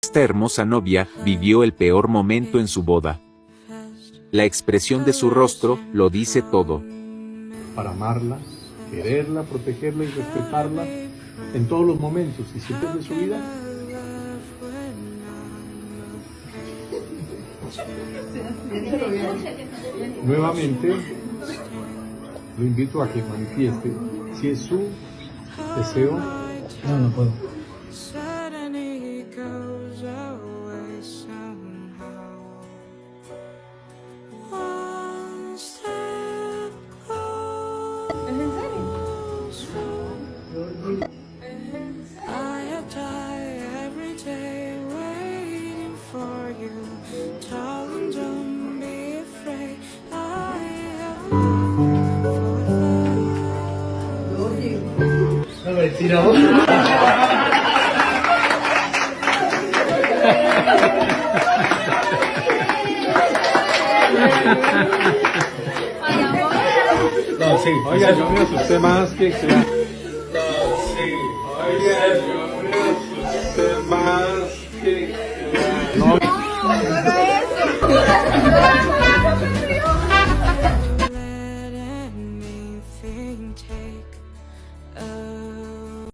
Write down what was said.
Esta hermosa novia vivió el peor momento en su boda. La expresión de su rostro lo dice todo. Para amarla, quererla, protegerla y respetarla en todos los momentos y siempre de su vida. Nuevamente, lo invito a que manifieste si es su deseo. No, no puedo. No me tirado. No, sí. Oiga, yo me asusté más que... que- No, sí. Oiga, yo me asusté más que...